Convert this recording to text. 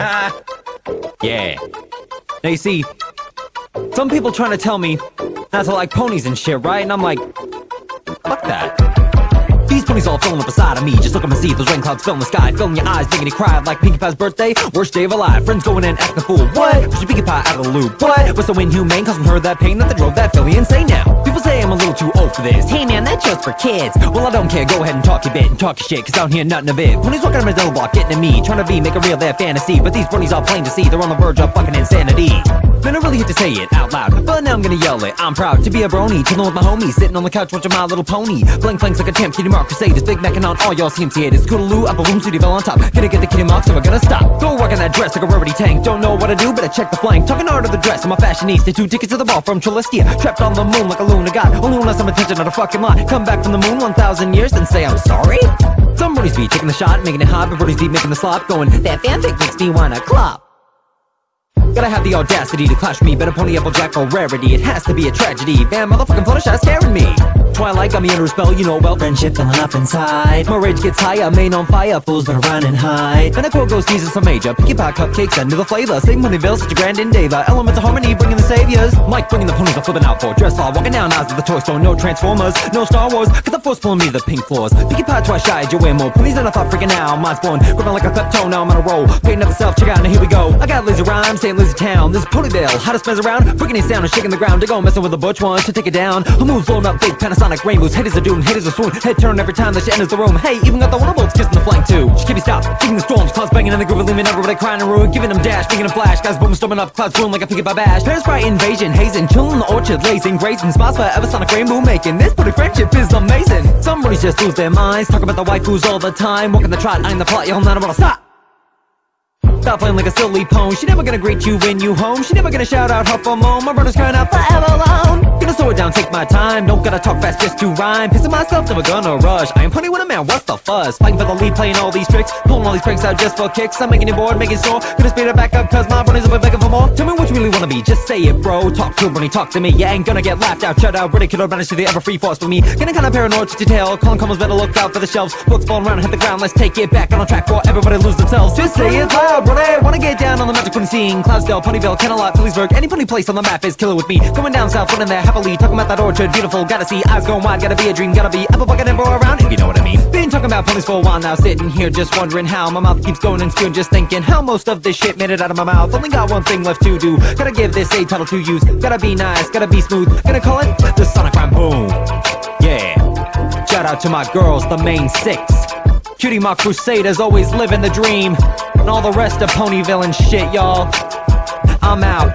yeah. Now you see, some people trying to tell me not to like ponies and shit, right? And I'm like, fuck that. Ponies all filling up inside of me. Just look at my see those rain clouds filling the sky. Filling your eyes, making you cry like Pinkie Pie's birthday. Worst day of her life, friends going in acting a fool. What? Pushing Pinkie Pie out of the loop. What? Was so inhumane causing her that pain that they drove that filly insane. Now People say I'm a little too old for this. Hey man, that's just for kids. Well I don't care, go ahead and talk your bit and talk your shit Cause I don't hear nothing of it. Ponies walking on my double block getting at me. Trying to be, make a real their fantasy. But these ponies all plain to see. They're on the verge of fucking insanity Man, I really hate to say it out loud, but now I'm gonna yell it. I'm proud to be a brony, chillin' with my homies, sitting on the couch watching My Little Pony. Blank flanks like a champ, Cutie Mark Crusaders, big necking on all y'all CMC haters. Scootaloo, upper room, city fell on top. Gonna get the Cutie Mark, so we're gonna stop. Go work on that dress like a rarity tank. Don't know what to do, but I check the flank. Talking art of the dress, I'm a fashionista. Two tickets to the ball from Celestia. Trapped on the moon like a lunar god. Only has some attention on a fucking lot. Come back from the moon 1,000 years, and say I'm sorry. Somebody's be taking the shot, making it hot, but Brody's be making the slop, going, that fanfic makes me wanna clap. Gotta have the audacity to clash me, better pony applejack for rarity. It has to be a tragedy. Bam, motherfucking Fluttershy scaring me. Twilight got me under a spell, you know well. Friendship filling up inside. My rage gets high, I'm main on fire. Fools better run and hide. I quote goes Jesus some major. Pinkie Pie cupcakes under the flavor. Sing Ponyville, such a grand endeavor. Elements of harmony, bringing the saviors. Mike bringing the ponies, I'm flipping out for. Dress law, walking down aisles of the toy store. No Transformers, no Star Wars. Cause the force pulling me the pink floors. Pinkie Pie twice shy, you wear more. Ponies than I thought freaking out. Mine's born, gripping like a toe. Now I'm on a roll. Painting up self, check out, now here we go. I got lazy rhymes, saying lazy town. This is Ponyville, hottest mess around. Breaking it down and shaking the ground. They go messing with the butch ones to take it down. Who moves blowing up big Panasonic rainbows? Haters are doing, haters are swoon. Head turn every time that she enters the room. Hey, even got the Wonderbolts kissing the flank too. She can't be stopped. Kicking the storms, clouds banging in the groove, leaving everybody crying and ruin. Giving them dash, making them flash. Guys boom, storming up, clouds boom like a Pinkie Pie bash. Parasprite invasion, hazing, chilling in the orchard, lazing, grazing spots for Eversonic rainbow making. This pretty friendship is amazing. Somebody's just lose their minds, talk about the waifus all the time. Walking the trot, I'm the plot, y'all not wanna stop. Stop playing like a silly pone She never gonna greet you when you home She never gonna shout out huff or moan My brother's crying out forever alone Gonna slow it down, take my time. Don't gotta talk fast just to rhyme. Pissing myself, never gonna rush. I am putty with a man, what's the fuss? Fighting for the lead, playing all these tricks. Pulling all these pranks out just for kicks. I'm making it bored, making sore Gonna speed it back up cause my brother's up begging for more. Tell me what you really wanna be, just say it bro. Talk to a bunny, talk to me. You ain't gonna get laughed out, shut out. Ridiculed banished to the Everfree Forest for me. Getting kinda paranoid to detail Calling commas, better look out for the shelves. Books falling around and hit the ground. Let's take it back on a track before everybody lose themselves. Just say it loud, brother Wanna get down on the magic pony scene Cloudsdale, Ponyville, Kenilworth, Phillipsburg Any pony place on the map is killer with me. Going down south, running there happily Talking about that orchard, beautiful Gotta see, eyes going wide Gotta be a dream, gotta be apple bucket and roll around. If you know what I mean. Been talking about ponies for a while now Sitting here just wondering how My mouth keeps going and spewing Just thinking how most of this shit made it out of my mouth. Only got one thing left to do. Gotta give this a title to use. Gotta be nice, gotta be smooth. Gonna call it the Sonic Rhyme Boom. Yeah. Shout out to my girls, the main six. Cutie Mark Crusaders always living the dream. And all the rest of Ponyville and shit, y'all. I'm out